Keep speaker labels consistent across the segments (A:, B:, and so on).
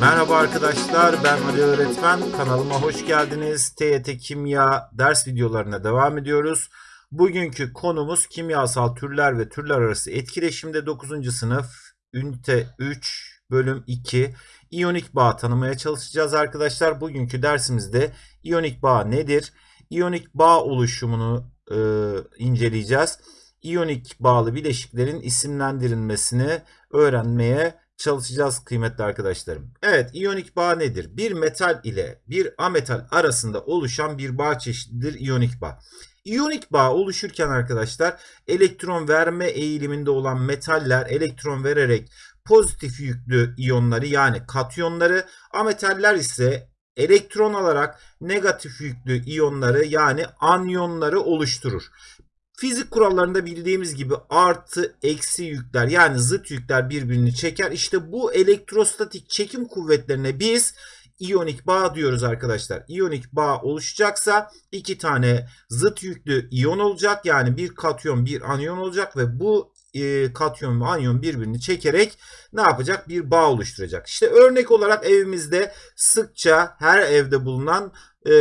A: Merhaba arkadaşlar, ben Ali Öğretmen. Kanalıma hoş geldiniz. TYT Kimya ders videolarına devam ediyoruz. Bugünkü konumuz kimyasal türler ve türler arası etkileşimde 9. sınıf ünite 3 bölüm 2 iyonik bağ tanımaya çalışacağız arkadaşlar. Bugünkü dersimizde iyonik bağ nedir? İyonik bağ oluşumunu e, inceleyeceğiz. İyonik bağlı bileşiklerin isimlendirilmesini öğrenmeye çalışacağız kıymetli arkadaşlarım. Evet, iyonik bağ nedir? Bir metal ile bir ametal arasında oluşan bir bağ çeşididir iyonik bağ. İyonik bağ oluşurken arkadaşlar elektron verme eğiliminde olan metaller elektron vererek pozitif yüklü iyonları yani katyonları, ametaller ise elektron alarak negatif yüklü iyonları yani anyonları oluşturur. Fizik kurallarında bildiğimiz gibi artı eksi yükler yani zıt yükler birbirini çeker. İşte bu elektrostatik çekim kuvvetlerine biz iyonik bağ diyoruz arkadaşlar. İyonik bağ oluşacaksa iki tane zıt yüklü iyon olacak. Yani bir katyon bir anyon olacak ve bu e, katyon ve anyon birbirini çekerek ne yapacak? Bir bağ oluşturacak. İşte örnek olarak evimizde sıkça her evde bulunan e,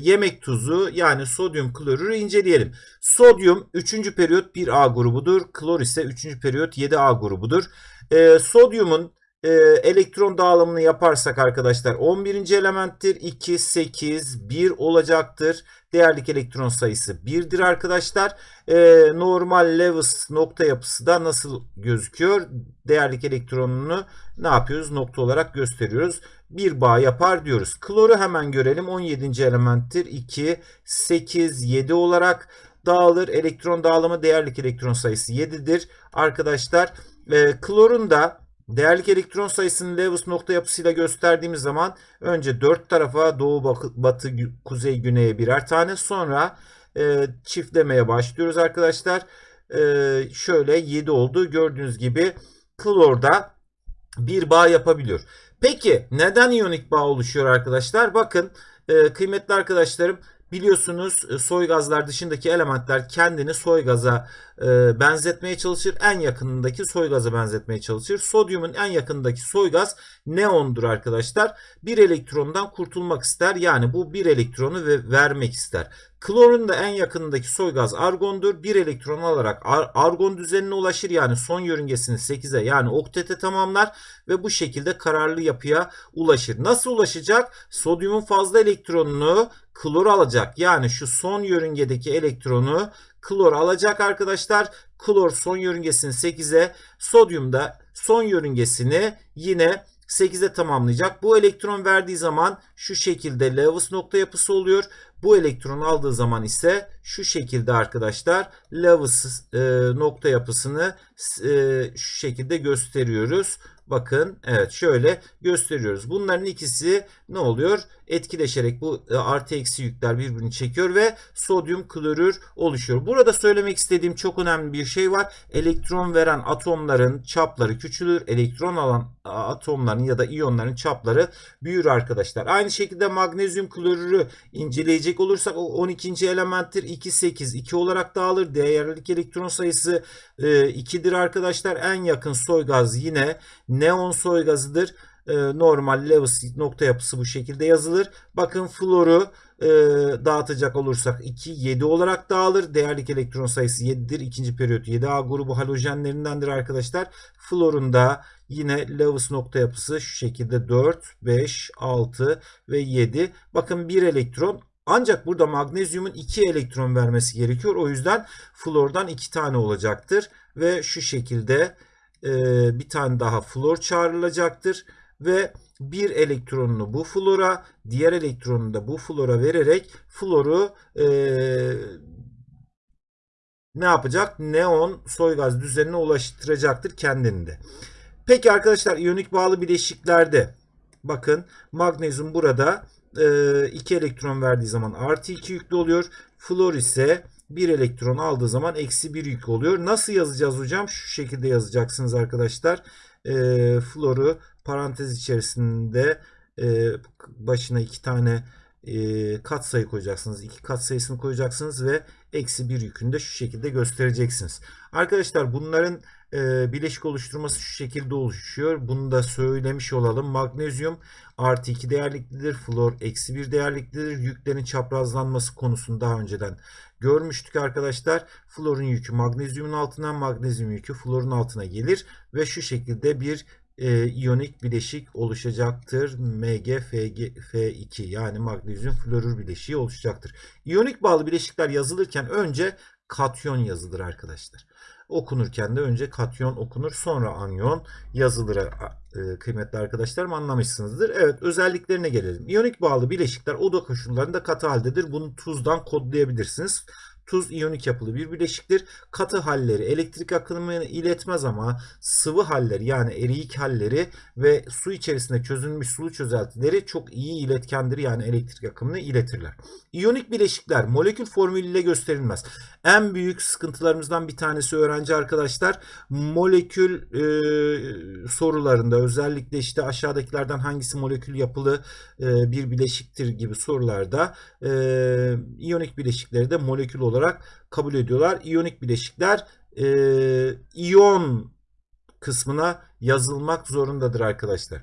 A: yemek tuzu yani sodyum klorürü inceleyelim. Sodyum 3. periyot 1A grubudur. Klor ise 3. periyot 7A grubudur. E, sodyumun e, elektron dağılımını yaparsak arkadaşlar 11. elementtir. 2, 8, 1 olacaktır. Değerlik elektron sayısı 1'dir arkadaşlar. E, normal Lewis nokta yapısı da nasıl gözüküyor? Değerlik elektronunu ne yapıyoruz? Nokta olarak gösteriyoruz. Bir bağ yapar diyoruz. Kloru hemen görelim. 17. elementtir. 2, 8, 7 olarak dağılır. Elektron dağılımı değerlik elektron sayısı 7'dir. Arkadaşlar e, klorun da Değerlik elektron sayısını Lewis nokta yapısıyla gösterdiğimiz zaman önce 4 tarafa doğu batı kuzey güneye birer tane sonra e, çiftlemeye başlıyoruz arkadaşlar. E, şöyle 7 oldu. Gördüğünüz gibi klorda bir bağ yapabiliyor. Peki neden iyonik bağ oluşuyor arkadaşlar? Bakın e, kıymetli arkadaşlarım biliyorsunuz e, soy gazlar dışındaki elementler kendini soy gaza e, benzetmeye çalışır. En yakınındaki soy gaza benzetmeye çalışır. Sodyumun en yakındaki soy gaz neondur arkadaşlar. Bir elektrondan kurtulmak ister. Yani bu bir elektronu ve vermek ister. Klorun da en yakınındaki soy gaz argondur. Bir elektron alarak ar argon düzenine ulaşır. Yani son yörüngesini 8'e yani oktete tamamlar ve bu şekilde kararlı yapıya ulaşır. Nasıl ulaşacak? Sodyumun fazla elektronunu klor alacak. Yani şu son yörüngedeki elektronu klor alacak arkadaşlar. Klor son yörüngesini 8'e, sodyum da son yörüngesini yine 8'e tamamlayacak. Bu elektron verdiği zaman şu şekilde Lewis nokta yapısı oluyor. Bu elektron aldığı zaman ise şu şekilde arkadaşlar Lewis e, nokta yapısını e, şu şekilde gösteriyoruz. Bakın evet şöyle gösteriyoruz. Bunların ikisi ne oluyor? Etkileşerek bu e, artı eksi yükler birbirini çekiyor ve sodyum klorür oluşuyor. Burada söylemek istediğim çok önemli bir şey var. Elektron veren atomların çapları küçülür. Elektron alan atomların ya da iyonların çapları büyür arkadaşlar. Aynı şekilde magnezyum klorürü inceleyecek olursak o 12. elementtir. 2 8 2 olarak dağılır. Değerlik elektron sayısı 2'dir e, arkadaşlar. En yakın soy gaz yine neon soy gazıdır. E, normal Lewis nokta yapısı bu şekilde yazılır. Bakın floru e, dağıtacak olursak 2 7 olarak dağılır. Değerlik elektron sayısı 7'dir. İkinci periyot 7A grubu halojenlerindendir arkadaşlar. Florun da yine Lewis nokta yapısı şu şekilde 4, 5, 6 ve 7. Bakın bir elektron ancak burada magnezyumun 2 elektron vermesi gerekiyor. O yüzden flordan 2 tane olacaktır. Ve şu şekilde e, bir tane daha flor çağrılacaktır. Ve bir elektronunu bu flora, diğer elektronunu da bu flora vererek floru e, ne yapacak? Neon soy gaz düzenine ulaştıracaktır kendinde. Peki arkadaşlar iyonik bağlı bileşiklerde bakın magnezyum burada 2 e, elektron verdiği zaman artı 2 yüklü oluyor. Flor ise 1 elektron aldığı zaman eksi 1 yük oluyor. Nasıl yazacağız hocam? Şu şekilde yazacaksınız arkadaşlar. E, floru parantez içerisinde e, başına iki tane e, katsayı koyacaksınız. İki katsayısını koyacaksınız ve eksi bir yükünü de şu şekilde göstereceksiniz. Arkadaşlar bunların e, bileşik oluşturması şu şekilde oluşuyor. Bunu da söylemiş olalım. Magnezyum artı 2 değerliklidir. Flor eksi 1 değerliklidir. Yüklerin çaprazlanması konusunu daha önceden görmüştük arkadaşlar. Florun yükü magnezyumun altına, magnezyum yükü florun altına gelir ve şu şekilde bir e, iyonik bileşik oluşacaktır. MgFG2 yani magnezyum florür bileşiği oluşacaktır. İyonik bağlı bileşikler yazılırken önce katyon yazılır arkadaşlar. Okunurken de önce katyon okunur sonra anyon yazılır e, kıymetli arkadaşlarım anlamışsınızdır. Evet özelliklerine gelelim. İyonik bağlı bileşikler oda koşullarında katı haldedir. Bunu tuzdan kodlayabilirsiniz. Tuz iyonik yapılı bir bileşiktir. Katı halleri elektrik akımını iletmez ama sıvı halleri yani eriyik halleri ve su içerisinde çözülmüş sulu çözeltileri çok iyi iletkendir. Yani elektrik akımını iletirler. İyonik bileşikler molekül formülüyle gösterilmez. En büyük sıkıntılarımızdan bir tanesi öğrenci arkadaşlar molekül e, sorularında özellikle işte aşağıdakilerden hangisi molekül yapılı e, bir bileşiktir gibi sorularda e, iyonik bileşikleri de molekül olarak olarak kabul ediyorlar. İyonik bileşikler e, iyon kısmına yazılmak zorundadır arkadaşlar.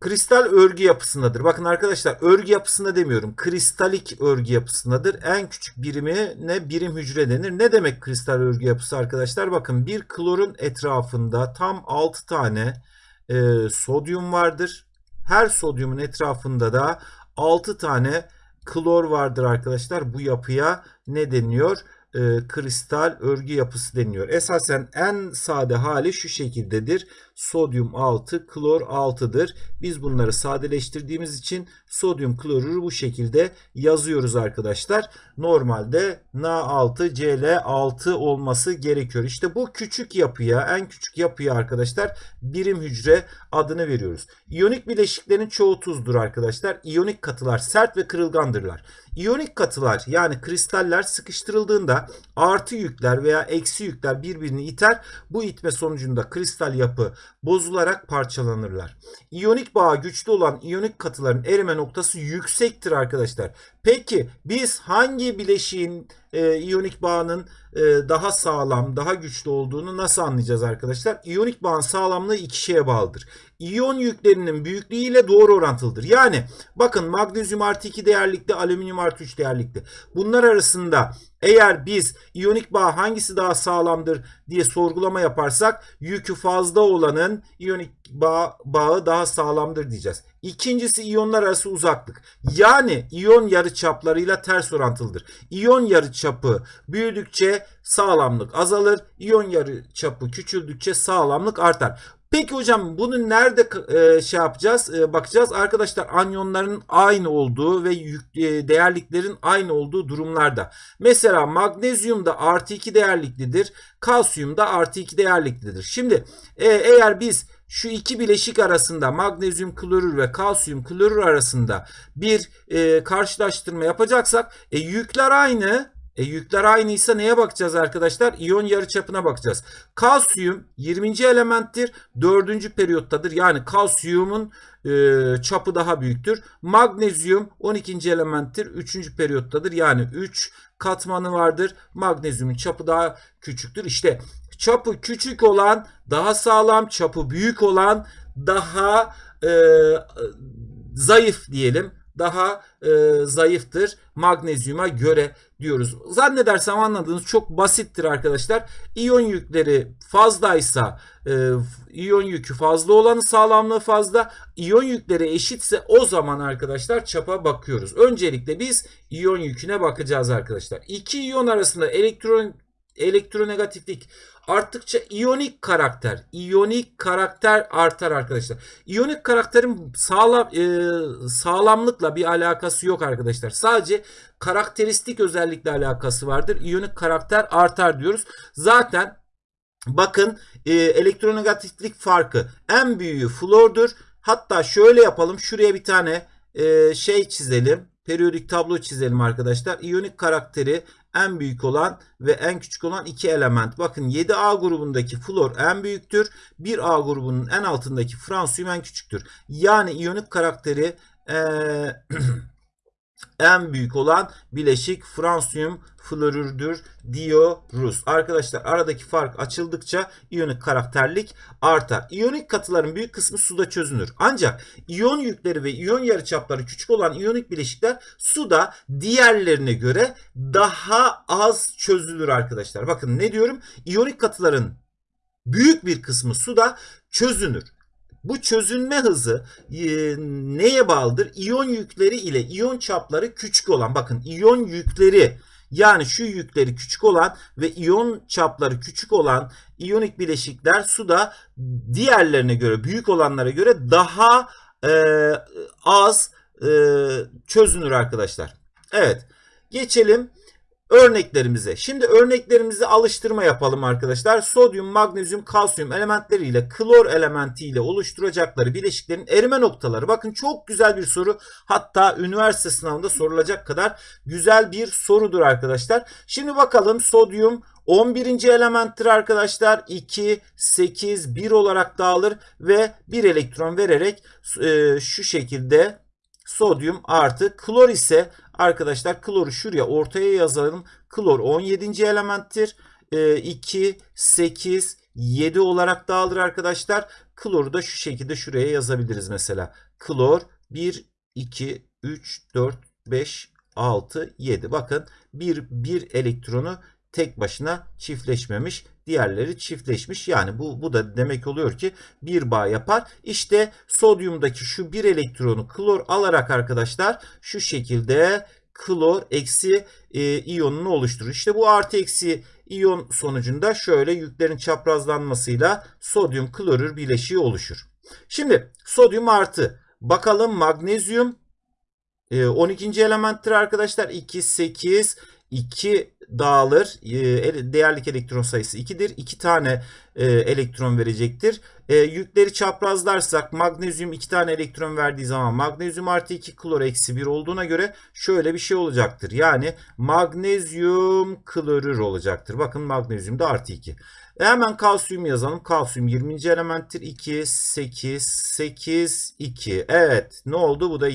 A: Kristal örgü yapısındadır. Bakın arkadaşlar örgü yapısında demiyorum. Kristalik örgü yapısındadır. En küçük birimi ne? Birim hücre denir. Ne demek kristal örgü yapısı arkadaşlar? Bakın bir klorun etrafında tam 6 tane e, sodyum vardır. Her sodyumun etrafında da 6 tane klor vardır arkadaşlar. Bu yapıya ne deniyor? E, kristal örgü yapısı deniyor. Esasen en sade hali şu şekildedir. Sodyum 6, klor 6'dır. Biz bunları sadeleştirdiğimiz için sodyum klorürü bu şekilde yazıyoruz arkadaşlar. Normalde Na6, Cl6 olması gerekiyor. İşte bu küçük yapıya, en küçük yapıya arkadaşlar birim hücre adını veriyoruz. İyonik bileşiklerin çoğu tuzdur arkadaşlar. İyonik katılar sert ve kırılgandırlar. İyonik katılar yani kristaller sıkıştırıldığında artı yükler veya eksi yükler birbirini iter. Bu itme sonucunda kristal yapı bozularak parçalanırlar. İyonik bağı güçlü olan iyonik katıların erime noktası yüksektir arkadaşlar. Peki biz hangi bileşiğin e, iyonik bağının e, daha sağlam, daha güçlü olduğunu nasıl anlayacağız arkadaşlar? İyonik bağın sağlamlığı iki şeye bağlıdır. İyon yüklerinin büyüklüğü ile doğru orantılıdır. Yani bakın magnezyum artı 2 değerlikte, alüminyum artı 3 değerlikte. Bunlar arasında eğer biz iyonik bağ hangisi daha sağlamdır diye sorgulama yaparsak yükü fazla olanın iyonik bağ, bağı daha sağlamdır diyeceğiz. İkincisi iyonlar arası uzaklık. Yani iyon yarıçaplarıyla ters orantılıdır. İyon yarıçapı büyüdükçe sağlamlık azalır. İyon yarıçapı küçüldükçe sağlamlık artar. Peki hocam bunu nerede e, şey yapacağız? E, bakacağız. Arkadaşlar anyonların aynı olduğu ve yük, e, değerliklerin aynı olduğu durumlarda. Mesela magnezyumda artı 2 değerliklidir. Kalsiyumda artı 2 değerliklidir. Şimdi e, eğer biz şu iki bileşik arasında magnezyum klorür ve kalsiyum klorür arasında bir e, karşılaştırma yapacaksak e, yükler aynı e, yükler aynıysa neye bakacağız arkadaşlar? İyon yarıçapına bakacağız. Kalsiyum 20. elementtir. 4. periyottadır. Yani kalsiyumun e, çapı daha büyüktür. Magnezyum 12. elementtir. 3. periyottadır. Yani 3 katmanı vardır. Magnezyumun çapı daha küçüktür. İşte çapı küçük olan daha sağlam, çapı büyük olan daha e, zayıf diyelim daha e, zayıftır magnezyuma göre diyoruz. Zannedersem anladığınız çok basittir arkadaşlar. İyon yükleri fazlaysa e, iyon yükü fazla olanı sağlamlığı fazla. İyon yükleri eşitse o zaman arkadaşlar çapa bakıyoruz. Öncelikle biz iyon yüküne bakacağız arkadaşlar. İki iyon arasında elektron elektronegatiflik arttıkça iyonik karakter, iyonik karakter artar arkadaşlar. İyonik karakterin sağlam e, sağlamlıkla bir alakası yok arkadaşlar. Sadece karakteristik özellikle alakası vardır. İyonik karakter artar diyoruz. Zaten bakın e, elektronegatiflik farkı en büyüğü flordur. Hatta şöyle yapalım. Şuraya bir tane e, şey çizelim. Periyodik tablo çizelim arkadaşlar. İyonik karakteri en büyük olan ve en küçük olan iki element. Bakın 7A grubundaki flor en büyüktür. 1A grubunun en altındaki fransiyum en küçüktür. Yani iyonik karakteri ee, en büyük olan bileşik fransiyum florürdür diyoruz. Arkadaşlar aradaki fark açıldıkça iyonik karakterlik artar. İyonik katıların büyük kısmı suda çözünür. Ancak iyon yükleri ve iyon yarıçapları küçük olan iyonik bileşikler suda diğerlerine göre daha az çözülür arkadaşlar. Bakın ne diyorum? İyonik katıların büyük bir kısmı suda çözünür. Bu çözünme hızı e, neye bağlıdır? İyon yükleri ile iyon çapları küçük olan bakın iyon yükleri yani şu yükleri küçük olan ve iyon çapları küçük olan iyonik bileşikler suda diğerlerine göre büyük olanlara göre daha e, az e, çözünür arkadaşlar. Evet geçelim örneklerimize. Şimdi örneklerimize alıştırma yapalım arkadaşlar. Sodyum, magnezyum, kalsiyum elementleriyle klor elementiyle oluşturacakları bileşiklerin erime noktaları. Bakın çok güzel bir soru. Hatta üniversite sınavında sorulacak kadar güzel bir sorudur arkadaşlar. Şimdi bakalım sodyum 11. elementtir arkadaşlar. 2, 8, 1 olarak dağılır ve 1 elektron vererek e, şu şekilde sodyum artı klor ise arkadaşlar kloru şuraya ortaya yazalım. Klor 17. elementtir. 2, 8, 7 olarak dağılır arkadaşlar. Kloru da şu şekilde şuraya yazabiliriz mesela. Klor 1, 2, 3, 4, 5, 6, 7. Bakın bir, bir elektronu tek başına çiftleşmemiş. Diğerleri çiftleşmiş. Yani bu, bu da demek oluyor ki bir bağ yapar. İşte sodyumdaki şu bir elektronu klor alarak arkadaşlar şu şekilde klor eksi e, iyonunu oluşturur. İşte bu artı eksi iyon sonucunda şöyle yüklerin çaprazlanmasıyla sodyum klorür bileşiği oluşur. Şimdi sodyum artı bakalım magnezyum 12. elementtir arkadaşlar 2 8 2 dağılır. E, değerlik elektron sayısı 2'dir. 2 tane e, elektron verecektir. E, yükleri çaprazlarsak magnezyum 2 tane elektron verdiği zaman magnezyum artı 2 klor eksi 1 olduğuna göre şöyle bir şey olacaktır. Yani magnezyum klorür olacaktır. Bakın magnezyum da artı 2. E hemen kalsiyum yazalım. Kalsiyum 20. elementtir. 2, 8, 8, 2. Evet ne oldu? Bu da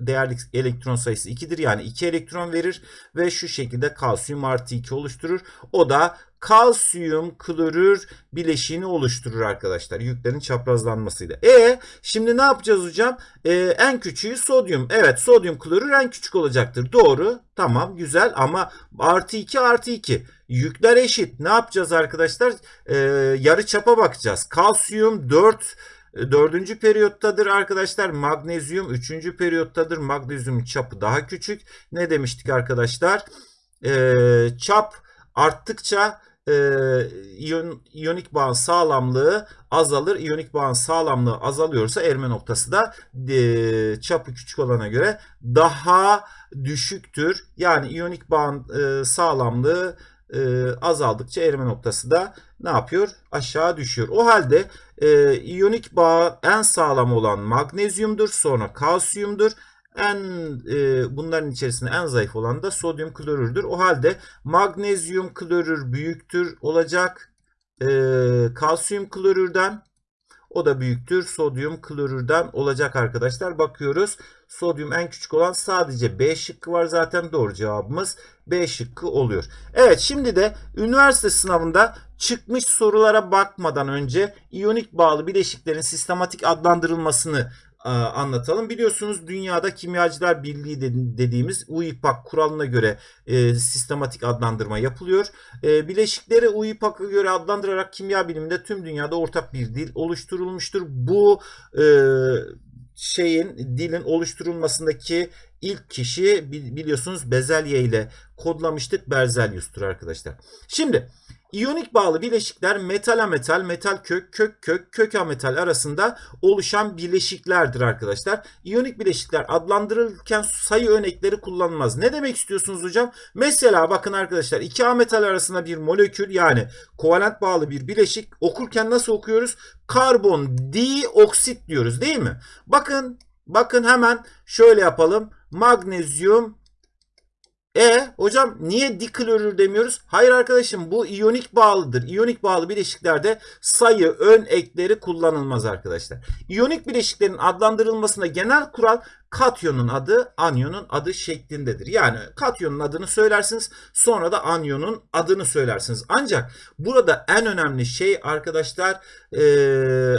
A: değerli elektron sayısı 2'dir. Yani 2 elektron verir ve şu şekilde kalsiyum artı 2 oluşturur. O da kalsiyum klorür bileşiğini oluşturur arkadaşlar. Yüklerin çaprazlanmasıyla. E şimdi ne yapacağız hocam? E, en küçüğü sodyum. Evet sodyum klorür en küçük olacaktır. Doğru. Tamam güzel ama artı 2 artı 2. Yükler eşit. Ne yapacağız arkadaşlar? E, yarı çapa bakacağız. Kalsiyum 4 Dördüncü periyottadır arkadaşlar. Magnezyum üçüncü periyottadır. Magnezyum çapı daha küçük. Ne demiştik arkadaşlar? Ee, çap arttıkça e, iyon, iyonik bağın sağlamlığı azalır. İyonik bağın sağlamlığı azalıyorsa erime noktası da e, çapı küçük olana göre daha düşüktür. Yani iyonik bağın e, sağlamlığı e, azaldıkça erime noktası da ne yapıyor? Aşağı düşüyor. O halde e, iyonik bağ en sağlam olan magnezyumdur. Sonra kalsiyumdur. En e, bunların içerisinde en zayıf olan da sodyum klorürdür. O halde magnezyum klorür büyüktür olacak e, kalsiyum klorürden. O da büyüktür sodyum klorürden olacak arkadaşlar. Bakıyoruz. Sodyum en küçük olan sadece B şıkkı var zaten doğru cevabımız B şıkkı oluyor. Evet şimdi de üniversite sınavında çıkmış sorulara bakmadan önce iyonik bağlı bileşiklerin sistematik adlandırılmasını anlatalım. Biliyorsunuz dünyada kimyacılar birliği dediğimiz UIPAC kuralına göre e, sistematik adlandırma yapılıyor. E, bileşikleri UIPAC'a göre adlandırarak kimya biliminde tüm dünyada ortak bir dil oluşturulmuştur. Bu e, şeyin dilin oluşturulmasındaki ilk kişi biliyorsunuz bezelye ile kodlamıştık Berzelius'tur arkadaşlar. Şimdi İyonik bağlı bileşikler metal metal, metal kök, kök kök, kök metal arasında oluşan bileşiklerdir arkadaşlar. İyonik bileşikler adlandırılırken sayı örnekleri kullanılmaz. Ne demek istiyorsunuz hocam? Mesela bakın arkadaşlar iki metal arasında bir molekül yani kovalent bağlı bir bileşik okurken nasıl okuyoruz? Karbon dioksit diyoruz değil mi? Bakın bakın hemen şöyle yapalım. Magnezyum E hocam niye diklorür demiyoruz? Hayır arkadaşım bu iyonik bağlıdır. İyonik bağlı bileşiklerde sayı ön ekleri kullanılmaz arkadaşlar. İyonik bileşiklerin adlandırılmasında genel kural katyonun adı anyonun adı şeklindedir. Yani katyonun adını söylersiniz sonra da anyonun adını söylersiniz. Ancak burada en önemli şey arkadaşlar ee,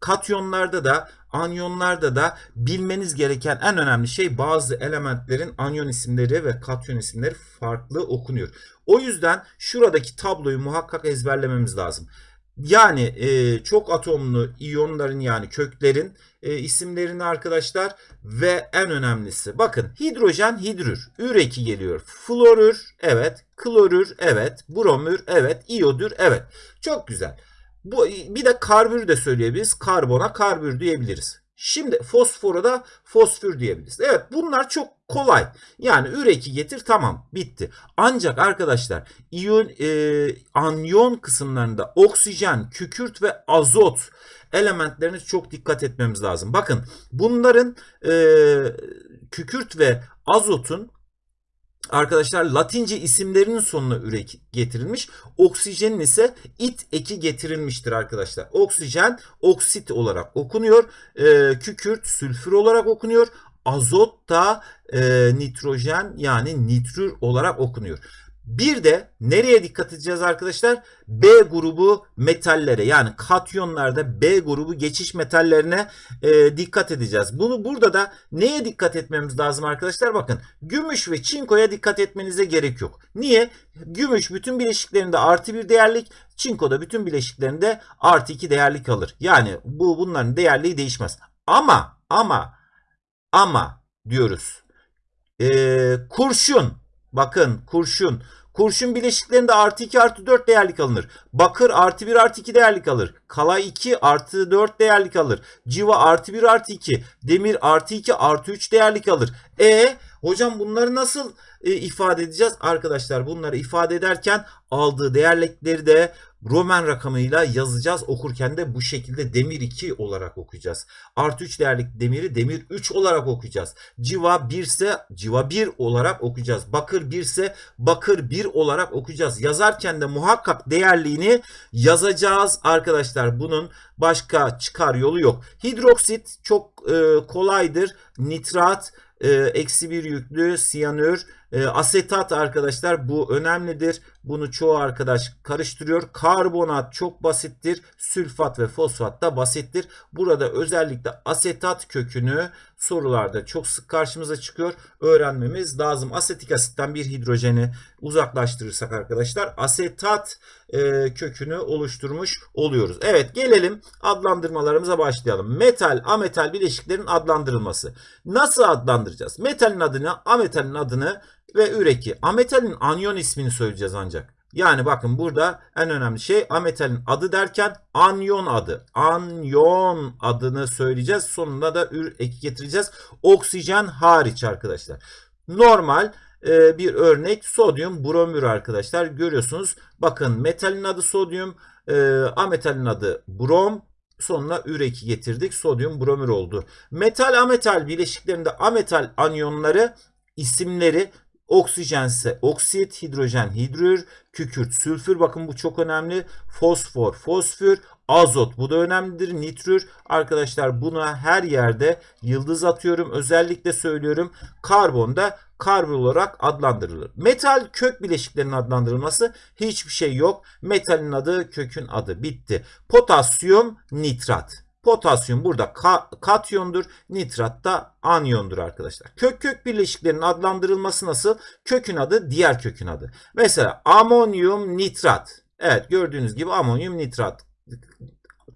A: katyonlarda da anyonlarda da bilmeniz gereken en önemli şey bazı elementlerin anyon isimleri ve katyon isimleri farklı okunuyor. O yüzden şuradaki tabloyu muhakkak ezberlememiz lazım. Yani e, çok atomlu iyonların yani köklerin e, isimlerini arkadaşlar ve en önemlisi bakın hidrojen hidrür, üreki geliyor, florür evet, klorür evet, bromür evet, iyodür evet. Çok güzel. Bu bir de karbür de söyleyebiliriz. Karbona karbür diyebiliriz. Şimdi fosfora da fosfür diyebiliriz. Evet bunlar çok kolay. Yani üreki getir tamam bitti. Ancak arkadaşlar iyon, e, anyon kısımlarında oksijen, kükürt ve azot elementlerine çok dikkat etmemiz lazım. Bakın bunların e, kükürt ve azotun arkadaşlar Latince isimlerinin sonuna ürek getirilmiş. Oksijenin ise it eki getirilmiştir arkadaşlar. Oksijen oksit olarak okunuyor. E, kükürt sülfür olarak okunuyor. Azot da e, nitrojen yani nitrür olarak okunuyor. Bir de nereye dikkat edeceğiz arkadaşlar? B grubu metallere yani katyonlarda B grubu geçiş metallerine e, dikkat edeceğiz. Bunu burada da neye dikkat etmemiz lazım arkadaşlar? Bakın gümüş ve çinkoya dikkat etmenize gerek yok. Niye? Gümüş bütün bileşiklerinde artı bir değerlik, çinkoda bütün bileşiklerinde artı iki değerlik alır. Yani bu bunların değerliği değişmez. Ama ama ama diyoruz. E, kurşun Bakın kurşun. Kurşun bileşiklerinde artı 2 artı 4 değerlik alınır. Bakır artı 1 artı 2 değerlik alır. Kalay 2 artı 4 değerlik alır. Civa artı 1 artı 2. Demir artı 2 artı 3 değerlik alır. E hocam bunları nasıl e, ifade edeceğiz? Arkadaşlar bunları ifade ederken aldığı değerlikleri de Roman rakamıyla yazacağız. Okurken de bu şekilde demir 2 olarak okuyacağız. Artı 3 değerlik demiri demir 3 olarak okuyacağız. Civa 1 ise civa 1 olarak okuyacağız. Bakır 1 ise bakır 1 olarak okuyacağız. Yazarken de muhakkak değerliğini yazacağız arkadaşlar. Bunun başka çıkar yolu yok. Hidroksit çok e, kolaydır. Nitrat, e, eksi bir yüklü, siyanür, e, asetat arkadaşlar bu önemlidir. Bunu çoğu arkadaş karıştırıyor. Karbonat çok basittir. Sülfat ve fosfat da basittir. Burada özellikle asetat kökünü sorularda çok sık karşımıza çıkıyor. Öğrenmemiz lazım. Asetik asitten bir hidrojeni uzaklaştırırsak arkadaşlar asetat e, kökünü oluşturmuş oluyoruz. Evet gelelim adlandırmalarımıza başlayalım. Metal, ametal bileşiklerin adlandırılması. Nasıl adlandıracağız? Metalin adını, ametalin adını ve üreki. Ametalin anyon ismini söyleyeceğiz ancak. Yani bakın burada en önemli şey ametalin adı derken anyon adı. Anyon adını söyleyeceğiz. Sonunda da ür eki getireceğiz. Oksijen hariç arkadaşlar. Normal e, bir örnek sodyum bromür arkadaşlar. Görüyorsunuz. Bakın metalin adı sodyum. E, ametalin adı brom. Sonuna üreki getirdik. Sodyum bromür oldu. Metal ametal bileşiklerinde ametal anyonları isimleri Oksijen ise oksit, hidrojen hidrür, kükürt sülfür. Bakın bu çok önemli. Fosfor, fosfür, azot bu da önemlidir. Nitrür arkadaşlar buna her yerde yıldız atıyorum. Özellikle söylüyorum. Karbon da karbon olarak adlandırılır. Metal kök bileşiklerinin adlandırılması hiçbir şey yok. Metalin adı kökün adı bitti. Potasyum nitrat. Potasyum burada ka katyondur. Nitrat da anyondur arkadaşlar. Kök kök bileşiklerinin adlandırılması nasıl? Kökün adı diğer kökün adı. Mesela amonyum nitrat. Evet gördüğünüz gibi amonyum nitrat.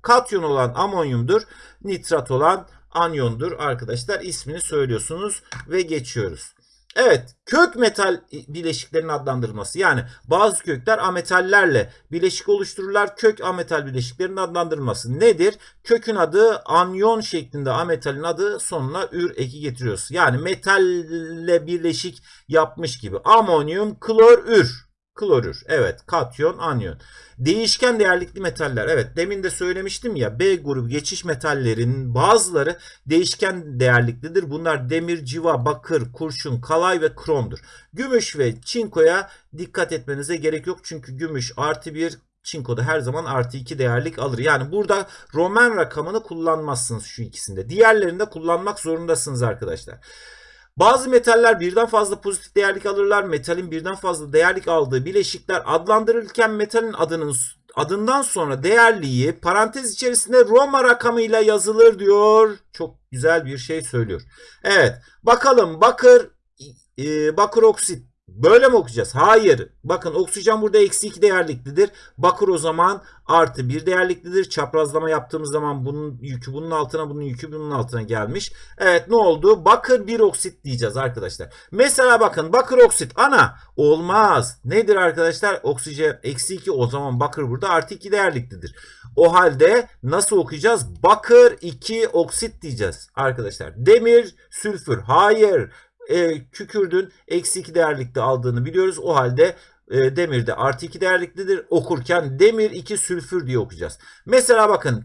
A: Katyon olan amonyumdur. Nitrat olan anyondur arkadaşlar. İsmini söylüyorsunuz ve geçiyoruz. Evet kök metal bileşiklerin adlandırılması yani bazı kökler ametallerle bileşik oluştururlar. Kök ametal bileşiklerin adlandırılması nedir? Kökün adı anyon şeklinde ametalin adı sonuna ür eki getiriyoruz. Yani metalle birleşik yapmış gibi amonyum klorür. Klorür. Evet katyon anyon. Değişken değerlikli metaller. Evet demin de söylemiştim ya B grubu geçiş metallerin bazıları değişken değerliklidir. Bunlar demir, civa, bakır, kurşun, kalay ve kromdur. Gümüş ve çinkoya dikkat etmenize gerek yok. Çünkü gümüş artı bir Çinko'da her zaman artı 2 değerlik alır. Yani burada Roman rakamını kullanmazsınız şu ikisinde. Diğerlerinde kullanmak zorundasınız arkadaşlar. Bazı metaller birden fazla pozitif değerlik alırlar. Metalin birden fazla değerlik aldığı bileşikler adlandırılırken metalin adının adından sonra değerliği parantez içerisinde Roma rakamıyla yazılır diyor. Çok güzel bir şey söylüyor. Evet bakalım bakır e, bakır oksit Böyle mi okuyacağız? Hayır. Bakın oksijen burada eksi 2 değerliklidir. Bakır o zaman artı 1 değerliklidir. Çaprazlama yaptığımız zaman bunun yükü bunun altına bunun yükü bunun altına gelmiş. Evet ne oldu? Bakır 1 oksit diyeceğiz arkadaşlar. Mesela bakın bakır oksit ana olmaz. Nedir arkadaşlar? Oksijen eksi 2 o zaman bakır burada artı 2 değerliklidir. O halde nasıl okuyacağız? Bakır 2 oksit diyeceğiz arkadaşlar. Demir sülfür. Hayır e, kükürdün eksi 2 değerlikte aldığını biliyoruz. O halde e, demir de artı 2 değerliklidir. Okurken demir 2 sülfür diye okuyacağız. Mesela bakın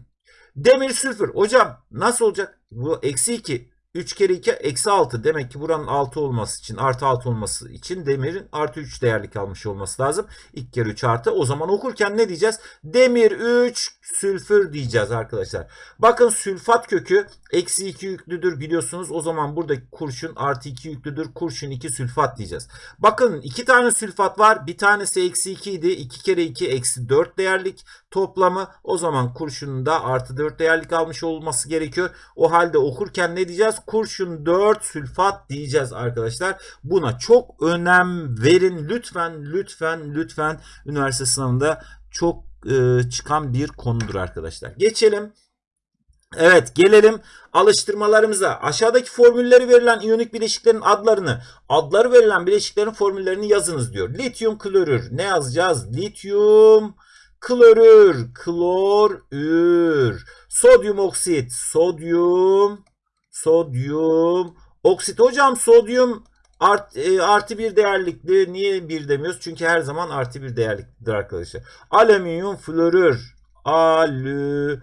A: demir sülfür. Hocam nasıl olacak? Bu eksi 2 3 kere 2 eksi 6. Demek ki buranın 6 olması için artı 6 olması için demirin artı 3 değerlik almış olması lazım. 2 kere 3 artı. O zaman okurken ne diyeceğiz? Demir 3 sülfür diyeceğiz arkadaşlar. Bakın sülfat kökü eksi 2 yüklüdür biliyorsunuz. O zaman buradaki kurşun artı 2 yüklüdür. Kurşun 2 sülfat diyeceğiz. Bakın 2 tane sülfat var. Bir tanesi eksi 2 idi. 2 kere 2 eksi 4 değerlik toplamı. O zaman kurşunun da artı 4 değerlik almış olması gerekiyor. O halde okurken ne diyeceğiz? kurşun 4 sülfat diyeceğiz arkadaşlar. Buna çok önem verin. Lütfen lütfen lütfen üniversite sınavında çok e, çıkan bir konudur arkadaşlar. Geçelim. Evet gelelim alıştırmalarımıza. Aşağıdaki formülleri verilen iyonik bileşiklerin adlarını, adları verilen bileşiklerin formüllerini yazınız diyor. Lityum klorür. Ne yazacağız? Lityum klorür, klorür. Sodyum oksit, sodyum sodyum oksit. Hocam sodyum art, e, artı bir değerlikli. Niye bir demiyoruz? Çünkü her zaman artı bir değerliklidir arkadaşlar. Alüminyum florür. Alüminyum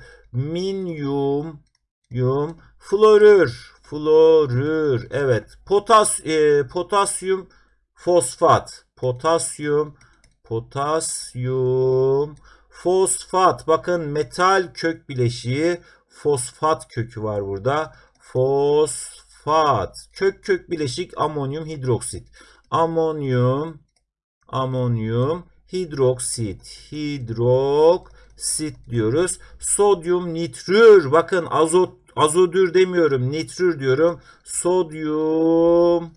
A: yum florür. Florür. Evet. Potas, e, potasyum fosfat. Potasyum potasyum fosfat. Bakın metal kök bileşiği fosfat kökü var burada fosfat. Kök kök bileşik amonyum hidroksit. Amonyum amonyum hidroksit. Hidroksit diyoruz. Sodyum nitrür. Bakın azot azodür demiyorum. Nitrür diyorum. Sodyum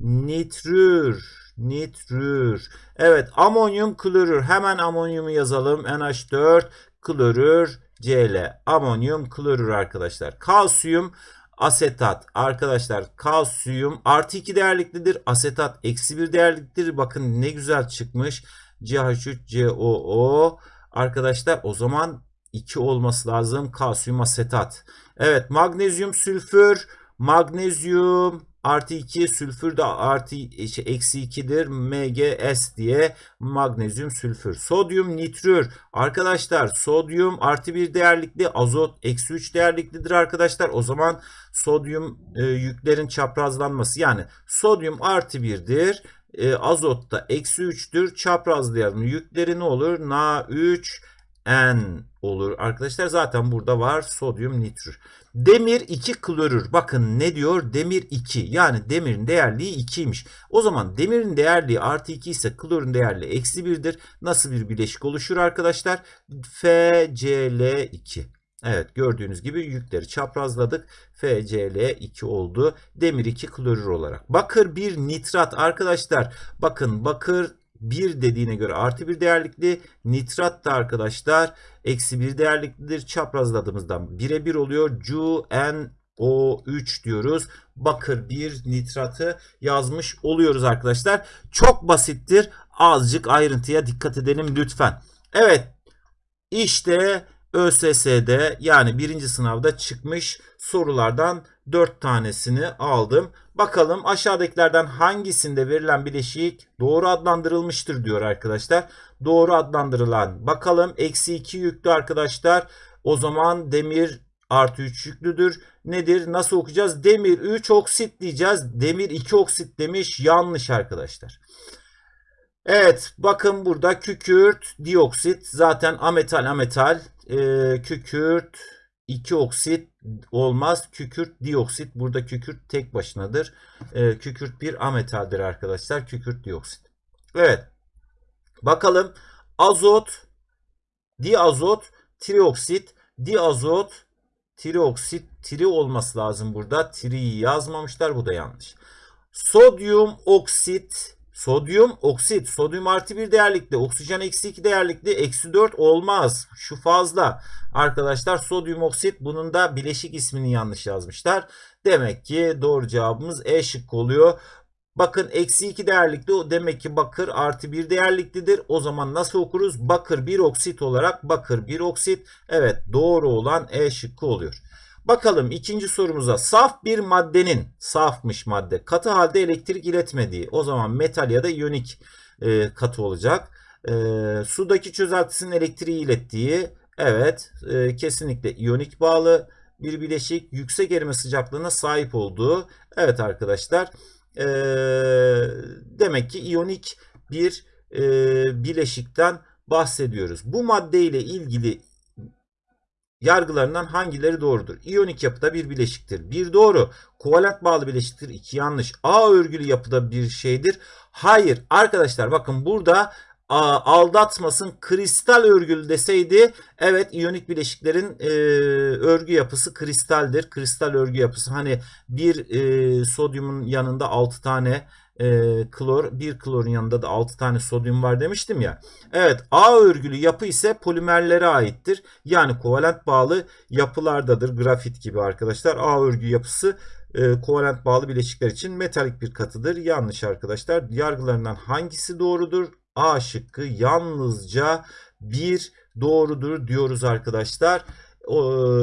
A: nitrür. Nitrür. Evet amonyum klorür. Hemen amonyumu yazalım. NH4 klorür Cl amonyum klorür arkadaşlar. Kalsiyum asetat arkadaşlar kalsiyum artı 2 değerliklidir. Asetat eksi 1 değerliklidir. Bakın ne güzel çıkmış. CH3COO arkadaşlar o zaman 2 olması lazım. Kalsiyum asetat. Evet magnezyum sülfür magnezyum artı 2 sülfür de artı şey, eksi 2'dir MgS diye magnezyum sülfür. Sodyum nitrür arkadaşlar sodyum artı 1 değerlikli azot eksi 3 değerliklidir arkadaşlar. O zaman sodyum e, yüklerin çaprazlanması yani sodyum artı 1'dir. E, azot da eksi 3'tür. Çaprazlayalım. Yükleri ne olur? Na3 N olur arkadaşlar. Zaten burada var sodyum nitrür. Demir 2 klorür. Bakın ne diyor? Demir 2. Yani demirin değerliği 2'ymiş. O zaman demirin değerliği artı 2 ise klorun değerliği eksi 1'dir. Nasıl bir bileşik oluşur arkadaşlar? FCl2. Evet gördüğünüz gibi yükleri çaprazladık. FCl2 oldu. Demir 2 klorür olarak. Bakır 1 nitrat arkadaşlar. Bakın bakır 1 dediğine göre artı bir değerlikli. Nitrat da arkadaşlar eksi bir değerliklidir. Çaprazladığımızdan birebir oluyor. CuNO3 diyoruz. Bakır bir nitratı yazmış oluyoruz arkadaşlar. Çok basittir. Azıcık ayrıntıya dikkat edelim lütfen. Evet işte ÖSS'de yani birinci sınavda çıkmış sorulardan 4 tanesini aldım. Bakalım aşağıdakilerden hangisinde verilen bileşik doğru adlandırılmıştır diyor arkadaşlar. Doğru adlandırılan bakalım eksi 2 yüklü arkadaşlar. O zaman demir artı 3 yüklüdür. Nedir? Nasıl okuyacağız? Demir 3 oksit diyeceğiz. Demir 2 oksit demiş. Yanlış arkadaşlar. Evet bakın burada kükürt, dioksit zaten ametal ametal e, kükürt 2 oksit olmaz. Kükürt dioksit burada kükürt tek başınadır. E, kükürt bir ametaldir arkadaşlar. Kükürt dioksit. Evet. Bakalım azot, diazot, trioksit, diazot, trioksit, tri olması lazım burada. Tri'yi yazmamışlar. Bu da yanlış. Sodyum oksit, Sodyum oksit. Sodyum artı bir değerlikli. Oksijen eksi iki değerlikli. Eksi dört olmaz. Şu fazla. Arkadaşlar sodyum oksit. Bunun da bileşik ismini yanlış yazmışlar. Demek ki doğru cevabımız E şıkkı oluyor. Bakın eksi 2 değerlikli demek ki bakır artı 1 değerliklidir. O zaman nasıl okuruz? Bakır 1 oksit olarak bakır 1 oksit. Evet doğru olan E şıkkı oluyor. Bakalım ikinci sorumuza. Saf bir maddenin, safmış madde, katı halde elektrik iletmediği. O zaman metal ya da iyonik e, katı olacak. E, sudaki çözeltisinin elektriği ilettiği. Evet e, kesinlikle iyonik bağlı bir bileşik. Yüksek erime sıcaklığına sahip olduğu. Evet arkadaşlar. E, demek ki iyonik bir e, bileşikten bahsediyoruz. Bu madde ile ilgili yargılarından hangileri doğrudur? İyonik yapıda bir bileşiktir. Bir doğru. Kovalent bağlı bileşiktir. İki yanlış. A örgülü yapıda bir şeydir. Hayır. Arkadaşlar bakın burada aldatmasın kristal örgülü deseydi evet iyonik bileşiklerin e, örgü yapısı kristaldir. Kristal örgü yapısı hani bir e, sodyumun yanında 6 tane e, klor, bir klorun yanında da 6 tane sodyum var demiştim ya. Evet A örgülü yapı ise polimerlere aittir. Yani kovalent bağlı yapılardadır. Grafit gibi arkadaşlar. A örgü yapısı e, kovalent bağlı bileşikler için metalik bir katıdır. Yanlış arkadaşlar. Yargılarından hangisi doğrudur? A şıkkı yalnızca bir doğrudur diyoruz arkadaşlar.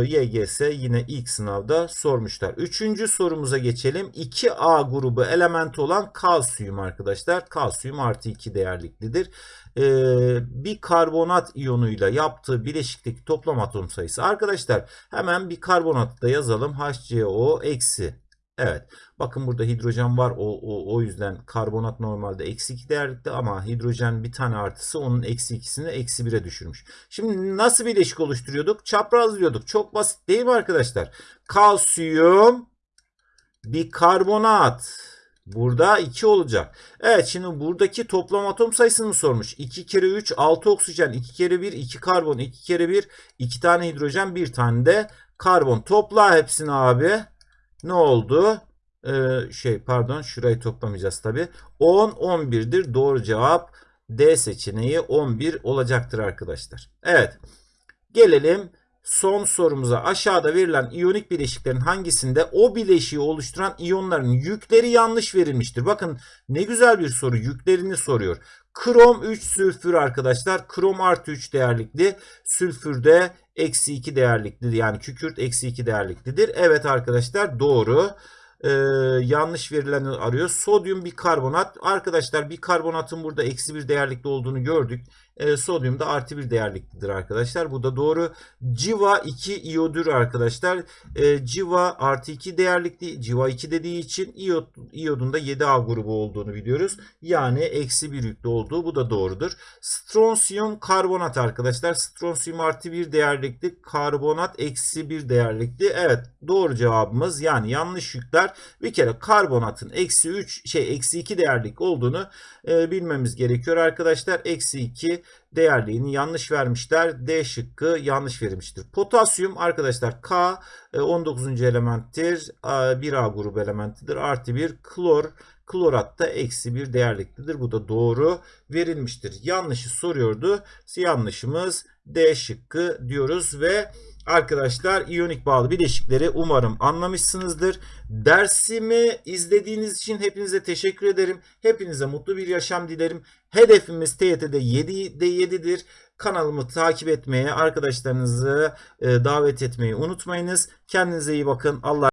A: YGS yine ilk sınavda sormuşlar. Üçüncü sorumuza geçelim. 2A grubu element olan kalsiyum arkadaşlar. Kalsiyum artı 2 değerliklidir. Ee, bir karbonat iyonuyla yaptığı bileşikteki toplam atom sayısı. Arkadaşlar hemen bir karbonatı da yazalım. HCO eksi Evet. Bakın burada hidrojen var. O, o, o yüzden karbonat normalde eksi 2 değerlikte ama hidrojen bir tane artısı onun eksi 2'sini eksi 1'e düşürmüş. Şimdi nasıl bileşik oluşturuyorduk? Çaprazlıyorduk. Çok basit değil mi arkadaşlar? Kalsiyum bir karbonat. Burada 2 olacak. Evet şimdi buradaki toplam atom sayısını sormuş. 2 kere 3 6 oksijen. 2 kere 1 2 karbon. 2 kere 1 2 tane hidrojen. 1 tane de karbon. Topla hepsini abi ne oldu? Ee, şey pardon şurayı toplamayacağız tabi. 10 11'dir. Doğru cevap D seçeneği 11 olacaktır arkadaşlar. Evet. Gelelim son sorumuza. Aşağıda verilen iyonik bileşiklerin hangisinde o bileşiği oluşturan iyonların yükleri yanlış verilmiştir? Bakın ne güzel bir soru. Yüklerini soruyor. Krom 3 sülfür arkadaşlar. Krom artı 3 değerlikli. Sülfürde eksi 2 değerliklidir. Yani kükürt eksi 2 değerliklidir. Evet arkadaşlar doğru e, yanlış verileni arıyor. Sodyum bir karbonat. Arkadaşlar bir karbonatın burada eksi bir değerlikli olduğunu gördük. E, sodyum da artı bir değerliklidir arkadaşlar. Bu da doğru. Civa 2 iyodür arkadaşlar. E, civa artı 2 değerlikli. Civa 2 dediği için iyod, iyodun da 7A grubu olduğunu biliyoruz. Yani eksi bir yüklü olduğu bu da doğrudur. Stronsiyum karbonat arkadaşlar. Stronsiyum artı bir değerlikli. Karbonat eksi bir değerlikli. Evet doğru cevabımız yani yanlış yükler. Bir kere karbonatın eksi 3 şey eksi 2 değerlik olduğunu e, bilmemiz gerekiyor arkadaşlar. Eksi 2 değerliğini yanlış vermişler. D şıkkı yanlış verilmiştir. Potasyum arkadaşlar K 19. E, elementtir. 1A grubu elementidir. Artı 1 klor Klorat da eksi bir değerliktedir. Bu da doğru verilmiştir. Yanlışı soruyordu. Yanlışımız D şıkkı diyoruz ve Arkadaşlar iyonik bağlı bileşikleri umarım anlamışsınızdır. Dersimi izlediğiniz için hepinize teşekkür ederim. Hepinize mutlu bir yaşam dilerim. Hedefimiz TYT'de 7'de 7'dir. Kanalımı takip etmeye, arkadaşlarınızı e, davet etmeyi unutmayınız. Kendinize iyi bakın. Allah